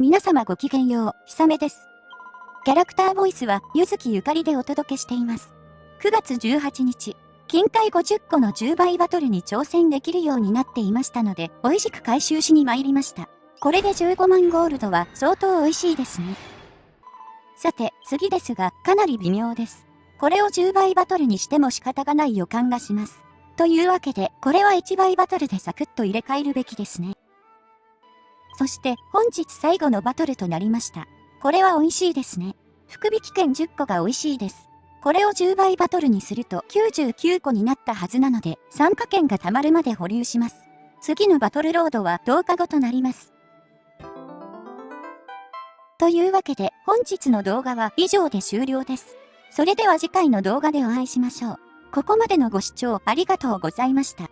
皆様ごきげんよう、ひさめです。キャラクターボイスは、ゆずきゆかりでお届けしています。9月18日、金塊50個の10倍バトルに挑戦できるようになっていましたので、美味しく回収しに参りました。これで15万ゴールドは相当美味しいですね。さて、次ですが、かなり微妙です。これを10倍バトルにしても仕方がない予感がします。というわけで、これは1倍バトルでサクッと入れ替えるべきですね。そして本日最後のバトルとなりました。これは美味しいですね。福引券10個が美味しいです。これを10倍バトルにすると99個になったはずなので、参加券が貯まるまで保留します。次のバトルロードは10日後となります。というわけで本日の動画は以上で終了です。それでは次回の動画でお会いしましょう。ここまでのご視聴ありがとうございました。